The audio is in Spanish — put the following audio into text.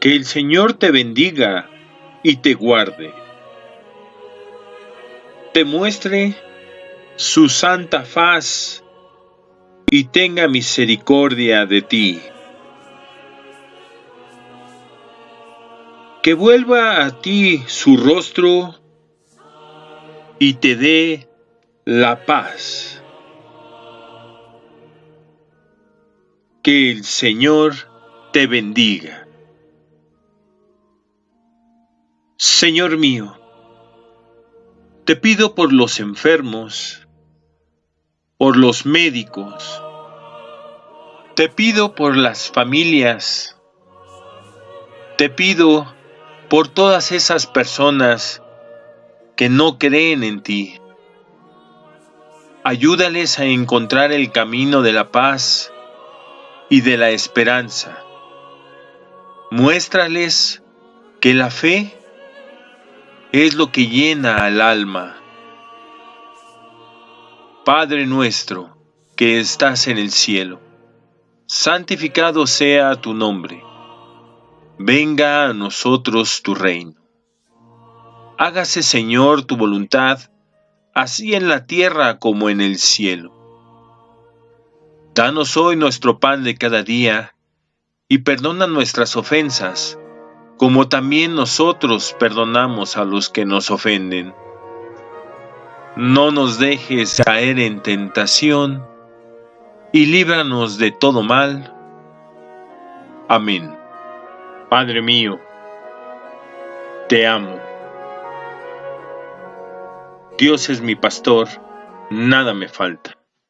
Que el Señor te bendiga y te guarde. Te muestre su santa faz y tenga misericordia de ti. Que vuelva a ti su rostro y te dé la paz. Que el Señor te bendiga. Señor mío, te pido por los enfermos, por los médicos, te pido por las familias, te pido por todas esas personas que no creen en ti. Ayúdales a encontrar el camino de la paz y de la esperanza. Muéstrales que la fe es lo que llena al alma. Padre nuestro, que estás en el cielo, santificado sea tu nombre. Venga a nosotros tu reino. Hágase, Señor, tu voluntad, así en la tierra como en el cielo. Danos hoy nuestro pan de cada día, y perdona nuestras ofensas, como también nosotros perdonamos a los que nos ofenden. No nos dejes caer en tentación, y líbranos de todo mal. Amén. Padre mío, te amo. Dios es mi pastor, nada me falta.